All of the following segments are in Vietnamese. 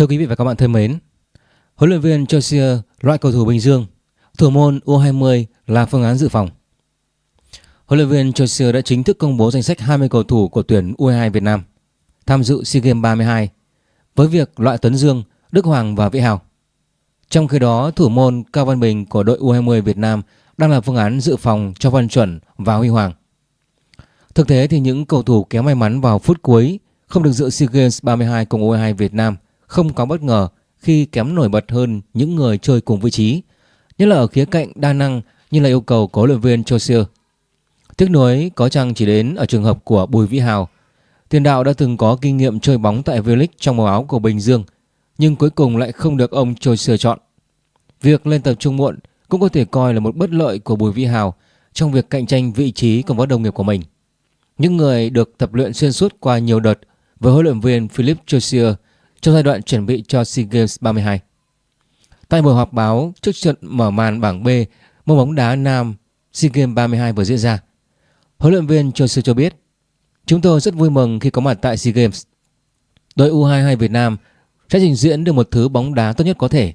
Thưa quý vị và các bạn thân mến, huấn luyện viên Chelsea loại cầu thủ Bình Dương, thủ môn U20 là phương án dự phòng. Huấn luyện viên Chelsea đã chính thức công bố danh sách 20 cầu thủ của tuyển U22 Việt Nam tham dự SEA Games 32 với việc loại Tuấn Dương, Đức Hoàng và Vĩ Hào. Trong khi đó, thủ môn Cao Văn Bình của đội U20 Việt Nam đang là phương án dự phòng cho Văn Chuẩn và Huy Hoàng. Thực tế thì những cầu thủ kém may mắn vào phút cuối không được dự SEA Games 32 cùng U22 Việt Nam không có bất ngờ khi kém nổi bật hơn những người chơi cùng vị trí, nhất là ở khía cạnh đa năng như là yêu cầu của luyện viên Chausier. Tiếc nuối có chăng chỉ đến ở trường hợp của Bùi Vĩ Hào. Tiền đạo đã từng có kinh nghiệm chơi bóng tại V-League trong màu áo của Bình Dương, nhưng cuối cùng lại không được ông Chausier chọn. Việc lên tập trung muộn cũng có thể coi là một bất lợi của Bùi Vĩ Hào trong việc cạnh tranh vị trí cùng với đồng nghiệp của mình. Những người được tập luyện xuyên suốt qua nhiều đợt với huấn luyện viên Philip Chausier trong giai đoạn chuẩn bị cho SEA Games 32. Tại buổi họp báo trước trận mở màn bảng B môn bóng đá nam SEA Games 32 vừa diễn ra, huấn luyện viên Chausier cho biết Chúng tôi rất vui mừng khi có mặt tại SEA Games. Đội U22 Việt Nam sẽ trình diễn được một thứ bóng đá tốt nhất có thể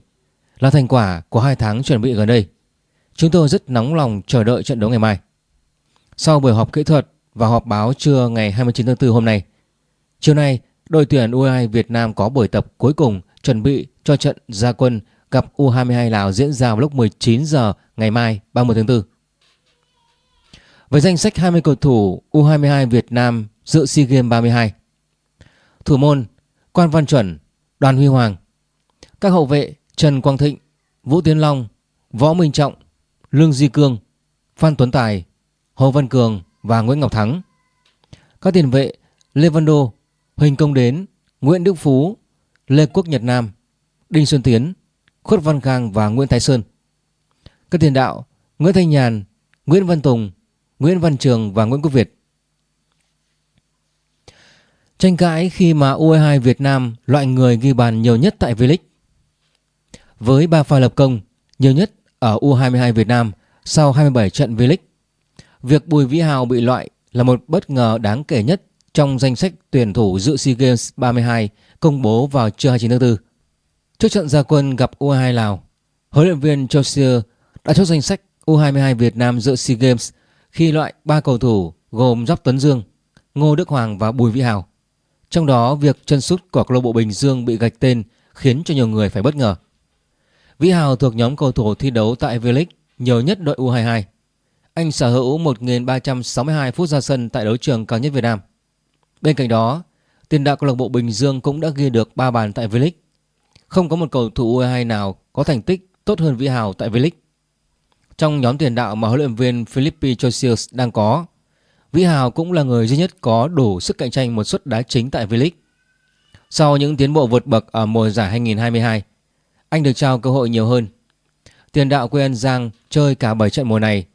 là thành quả của hai tháng chuẩn bị gần đây. Chúng tôi rất nóng lòng chờ đợi trận đấu ngày mai. Sau buổi họp kỹ thuật và họp báo trưa ngày 29 tháng 4 hôm nay, chiều nay đội tuyển U22 Việt Nam có buổi tập cuối cùng chuẩn bị cho trận gia quân gặp U22 Lào diễn ra vào lúc 19 giờ ngày mai 30 tháng 4. Với danh sách 20 cầu thủ U22 Việt Nam dự SEA Games 32. Thủ môn Quan Văn Chuẩn, Đoàn Huy Hoàng. Các hậu vệ Trần Quang Thịnh, Vũ Tiến Long, Võ Minh Trọng, Lương Di Cương, Phan Tuấn Tài, Hồ Văn Cường và Nguyễn Ngọc Thắng. Các tiền vệ Lê Văn Đô, Huỳnh Công Đến, Nguyễn Đức Phú, Lê Quốc Nhật Nam, Đinh Xuân Tiến, Khuất Văn Khang và Nguyễn Thái Sơn. Các tiền đạo Nguyễn Thanh Nhàn, Nguyễn Văn Tùng, Nguyễn Văn Trường và Nguyễn Quốc Việt. Tranh cãi khi mà U22 Việt Nam loại người ghi bàn nhiều nhất tại V-League. Với 3 pha lập công nhiều nhất ở U22 Việt Nam sau 27 trận V-League. Việc Bùi Vĩ Hào bị loại là một bất ngờ đáng kể nhất trong danh sách tuyển thủ dự SEA Games 32 công bố vào trưa 29 tháng 4. Trước trận gia quân gặp U22 Lào, huấn luyện viên Chausier đã chốt danh sách U22 Việt Nam dự SEA Games khi loại 3 cầu thủ gồm Giáp Tuấn Dương, Ngô Đức Hoàng và Bùi Vĩ Hào. Trong đó, việc chân sút của câu lạc bộ Bình Dương bị gạch tên khiến cho nhiều người phải bất ngờ. Vĩ Hào thuộc nhóm cầu thủ thi đấu tại V-League nhiều nhất đội U22. Anh sở hữu 1.362 phút ra sân tại đấu trường cao nhất Việt Nam. Bên cạnh đó, tiền đạo câu lạc bộ Bình Dương cũng đã ghi được 3 bàn tại V-League. Không có một cầu thủ U22 nào có thành tích tốt hơn Vĩ Hào tại V-League. Trong nhóm tiền đạo mà huấn luyện viên Philippe Chosius đang có, Vĩ Hào cũng là người duy nhất có đủ sức cạnh tranh một suất đá chính tại V-League. Sau những tiến bộ vượt bậc ở mùa giải 2022, anh được trao cơ hội nhiều hơn. Tiền đạo quê An Giang chơi cả 7 trận mùa này,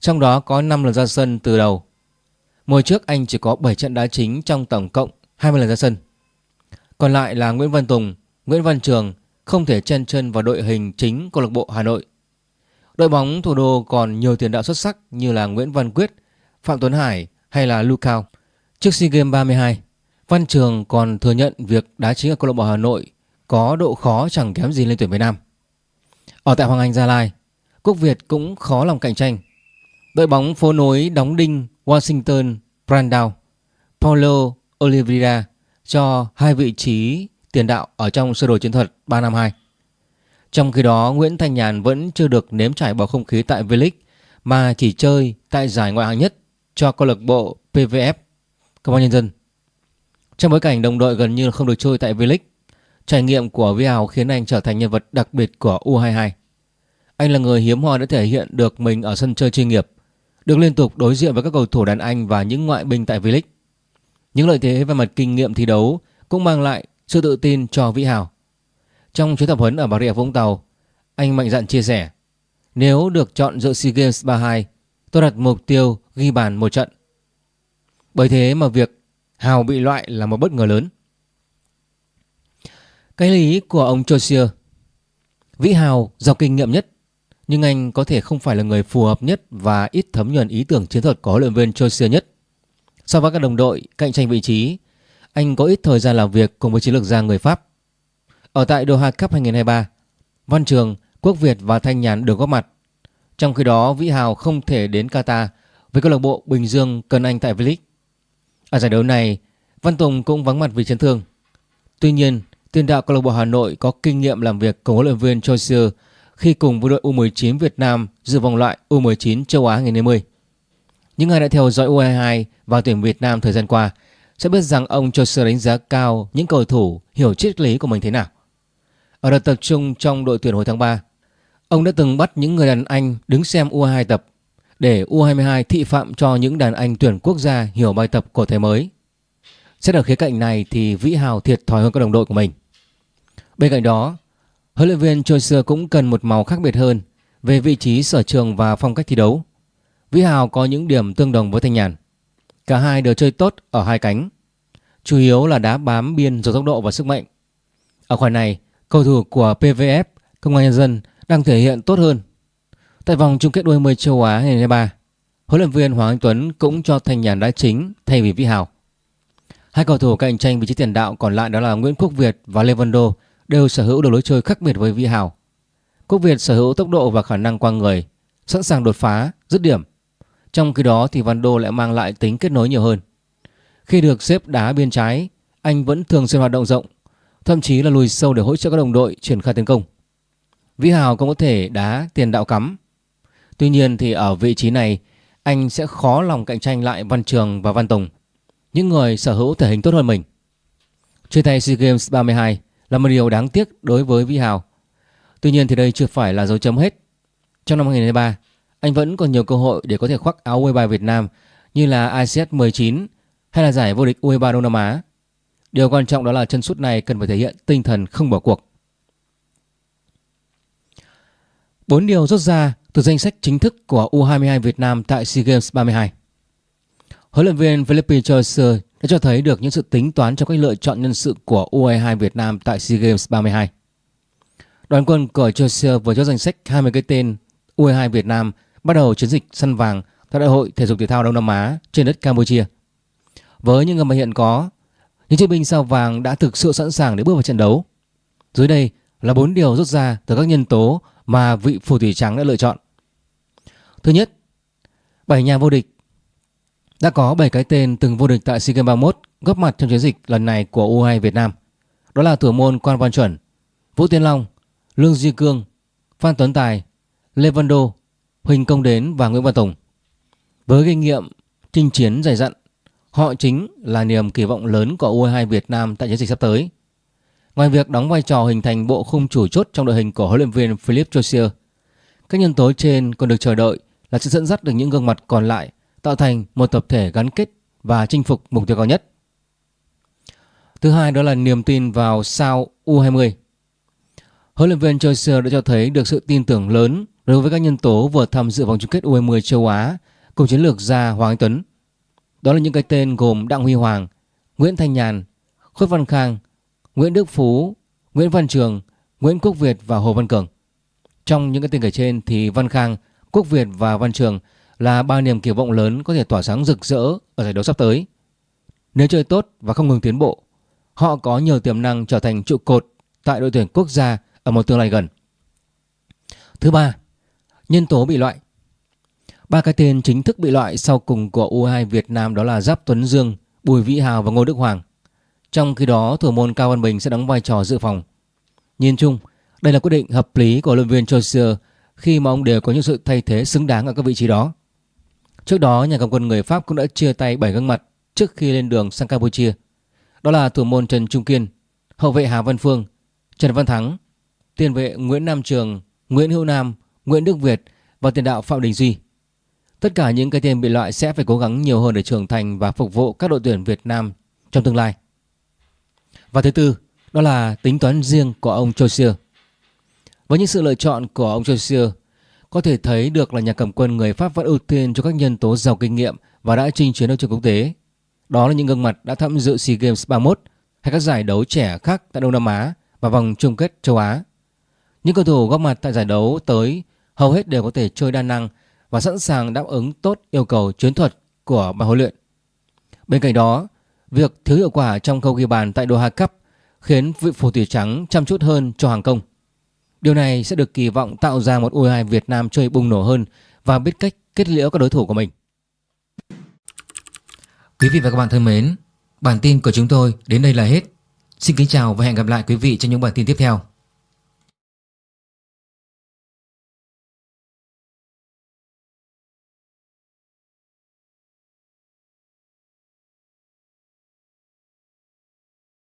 trong đó có 5 lần ra sân từ đầu. Mùa trước anh chỉ có 7 trận đá chính trong tổng cộng 20 lần ra sân. Còn lại là Nguyễn Văn Tùng, Nguyễn Văn Trường không thể chen chân vào đội hình chính câu lạc bộ Hà Nội. Đội bóng thủ đô còn nhiều tiền đạo xuất sắc như là Nguyễn Văn Quyết, Phạm Tuấn Hải hay là Lucao. Trước SEA Games 32, Văn Trường còn thừa nhận việc đá chính ở câu lạc bộ Hà Nội có độ khó chẳng kém gì lên tuyển Việt Nam. Ở tại Hoàng Anh Gia Lai, Quốc Việt cũng khó lòng cạnh tranh. Đội bóng phố nối đóng đinh Washington Brandao, Paulo Oliveira cho hai vị trí tiền đạo ở trong sơ đồ chiến thuật 352. Trong khi đó, Nguyễn Thanh Nhàn vẫn chưa được nếm trải bầu không khí tại V-League mà chỉ chơi tại giải ngoại hạng nhất cho câu lạc bộ PVF Công an Nhân dân. Trong bối cảnh đồng đội gần như không được chơi tại V-League, trải nghiệm của Vi Hào khiến anh trở thành nhân vật đặc biệt của U22. Anh là người hiếm hoi đã thể hiện được mình ở sân chơi chuyên nghiệp, được liên tục đối diện với các cầu thủ đàn Anh và những ngoại binh tại V-League. Những lợi thế về mặt kinh nghiệm thi đấu cũng mang lại sự tự tin cho Vĩ Hào. Trong chuyến tập huấn ở Bà Rịa Vũng Tàu, anh mạnh dạn chia sẻ Nếu được chọn dự SEA Games 32, tôi đặt mục tiêu ghi bàn một trận. Bởi thế mà việc Hào bị loại là một bất ngờ lớn. Cái lý của ông Chosier Vĩ Hào giàu kinh nghiệm nhất nhưng anh có thể không phải là người phù hợp nhất và ít thấm nhuần ý tưởng chiến thuật có luyện viên Chelsea nhất. So với các đồng đội cạnh tranh vị trí, anh có ít thời gian làm việc cùng với chiến lược gia người Pháp. Ở tại Doha Cup 2023, Văn Trường, Quốc Việt và Thanh Nhàn được góp mặt. Trong khi đó, Vĩ Hào không thể đến Qatar với câu lạc bộ Bình Dương cần anh tại V-League. Ở giải đấu này, Văn Tùng cũng vắng mặt vì chấn thương. Tuy nhiên, tiền đạo câu lạc bộ Hà Nội có kinh nghiệm làm việc cùng huấn luyện viên Chelsea khi cùng với đội U19 Việt Nam dự vòng loại U19 châu Á ngày 20. Những ai đã theo dõi U22 và tuyển Việt Nam thời gian qua sẽ biết rằng ông cho sự đánh giá cao những cầu thủ hiểu triết lý của mình thế nào. Ở đợt tập trung trong đội tuyển hồi tháng 3, ông đã từng bắt những người đàn anh đứng xem U22 tập để U22 thị phạm cho những đàn anh tuyển quốc gia hiểu bài tập của thế mới. Xét ở khía cạnh này thì Vĩ Hào thiệt thòi hơn các đồng đội của mình. Bên cạnh đó, huấn luyện viên Choi cũng cần một màu khác biệt hơn về vị trí sở trường và phong cách thi đấu. Vĩ Hào có những điểm tương đồng với Thanh Nhàn. Cả hai đều chơi tốt ở hai cánh, chủ yếu là đá bám biên rồi tốc độ và sức mạnh. Ở khoản này, cầu thủ của PVF Công an Nhân dân đang thể hiện tốt hơn. Tại vòng chung kết đôi 10 châu Á 2023, huấn luyện viên Hoàng Anh Tuấn cũng cho Thanh Nhàn đá chính thay vì Vĩ Hào. Hai cầu thủ cạnh tranh vị trí tiền đạo còn lại đó là Nguyễn Quốc Việt và Lê Văn Đô đều sở hữu được lối chơi khác biệt với Vi Hào. Quốc Việt sở hữu tốc độ và khả năng qua người, sẵn sàng đột phá, dứt điểm. Trong khi đó thì Văn Đô lại mang lại tính kết nối nhiều hơn. Khi được xếp đá bên trái, anh vẫn thường xuyên hoạt động rộng, thậm chí là lùi sâu để hỗ trợ các đồng đội triển khai tấn công. Vi Hào cũng có thể đá tiền đạo cắm. Tuy nhiên thì ở vị trí này, anh sẽ khó lòng cạnh tranh lại Văn Trường và Văn Tùng những người sở hữu thể hình tốt hơn mình. Chơi tay SEA Games 32 là một điều đáng tiếc đối với Vi Hào. Tuy nhiên thì đây chưa phải là dấu chấm hết. Trong năm 2023, anh vẫn còn nhiều cơ hội để có thể khoác áo U23 Việt Nam như là ICS 19 hay là giải vô địch U23 Đông Nam Á. Điều quan trọng đó là chân sút này cần phải thể hiện tinh thần không bỏ cuộc. Bốn điều rút ra từ danh sách chính thức của U22 Việt Nam tại SEA Games 32. Huấn luyện viên Philippe Chaucer đã cho thấy được những sự tính toán trong cách lựa chọn nhân sự của U22 Việt Nam tại SEA Games 32. Đoàn quân của Chaucer vừa cho danh sách 20 cái tên U22 Việt Nam bắt đầu chiến dịch săn vàng tại Đại hội Thể dục Thể thao Đông Nam Á trên đất Campuchia. Với những người mà hiện có, những chiến binh sao vàng đã thực sự sẵn sàng để bước vào trận đấu. Dưới đây là bốn điều rút ra từ các nhân tố mà vị phù thủy trắng đã lựa chọn. Thứ nhất, bảy nhà vô địch đã có 7 cái tên từng vô địch tại SEA Games 31 góp mặt trong chiến dịch lần này của U2 Việt Nam. Đó là thủ môn Quan Văn Chuẩn, Vũ Tiến Long, Lương Duy Cương, Phan Tuấn Tài, Lê Văn Đô, Huỳnh Công Đến và Nguyễn Văn Tùng. Với kinh nghiệm chinh chiến dày dặn, họ chính là niềm kỳ vọng lớn của U22 Việt Nam tại chiến dịch sắp tới. Ngoài việc đóng vai trò hình thành bộ khung chủ chốt trong đội hình của huấn luyện viên Philip Josier, các nhân tố trên còn được chờ đợi là sự dẫn dắt được những gương mặt còn lại tạo thành một tập thể gắn kết và chinh phục mục tiêu cao nhất. Thứ hai đó là niềm tin vào sao U20. Huấn luyện viên Chaucer đã cho thấy được sự tin tưởng lớn đối với các nhân tố vừa tham dự vòng chung kết U20 châu Á cùng chiến lược gia Hoàng Anh Tuấn. Đó là những cái tên gồm Đặng Huy Hoàng, Nguyễn Thanh Nhàn, Khuất Văn Khang, Nguyễn Đức Phú, Nguyễn Văn Trường, Nguyễn Quốc Việt và Hồ Văn Cường. Trong những cái tên kể trên thì Văn Khang, Quốc Việt và Văn Trường là ba niềm kỳ vọng lớn có thể tỏa sáng rực rỡ ở giải đấu sắp tới. Nếu chơi tốt và không ngừng tiến bộ, họ có nhiều tiềm năng trở thành trụ cột tại đội tuyển quốc gia ở một tương lai gần. Thứ ba, nhân tố bị loại. Ba cái tên chính thức bị loại sau cùng của U2 Việt Nam đó là Giáp Tuấn Dương, Bùi Vĩ Hào và Ngô Đức Hoàng. Trong khi đó, thủ môn Cao Văn Bình sẽ đóng vai trò dự phòng. Nhìn chung, đây là quyết định hợp lý của huấn luyện viên Chaucer khi mà ông đều có những sự thay thế xứng đáng ở các vị trí đó. Trước đó, nhà cầm quân người Pháp cũng đã chia tay 7 gương mặt trước khi lên đường sang Campuchia. Đó là thủ môn Trần Trung Kiên, hậu vệ Hà Văn Phương, Trần Văn Thắng, tiền vệ Nguyễn Nam Trường, Nguyễn Hữu Nam, Nguyễn Đức Việt và tiền đạo Phạm Đình Duy. Tất cả những cái tên bị loại sẽ phải cố gắng nhiều hơn để trưởng thành và phục vụ các đội tuyển Việt Nam trong tương lai. Và thứ tư, đó là tính toán riêng của ông Chausier. Với những sự lựa chọn của ông Chausier, có thể thấy được là nhà cầm quân người Pháp vẫn ưu tiên cho các nhân tố giàu kinh nghiệm và đã chinh chiến ở trường quốc tế. Đó là những gương mặt đã tham dự SEA Games 31 hay các giải đấu trẻ khác tại Đông Nam Á và vòng chung kết châu Á. Những cầu thủ góp mặt tại giải đấu tới hầu hết đều có thể chơi đa năng và sẵn sàng đáp ứng tốt yêu cầu chiến thuật của ban huấn luyện. Bên cạnh đó, việc thiếu hiệu quả trong khâu ghi bàn tại Doha Cup khiến vị phù thủy trắng chăm chút hơn cho hàng công. Điều này sẽ được kỳ vọng tạo ra một U22 Việt Nam chơi bùng nổ hơn và biết cách kết liễu các đối thủ của mình. Quý vị và các bạn thân mến, bản tin của chúng tôi đến đây là hết. Xin kính chào và hẹn gặp lại quý vị trong những bản tin tiếp theo.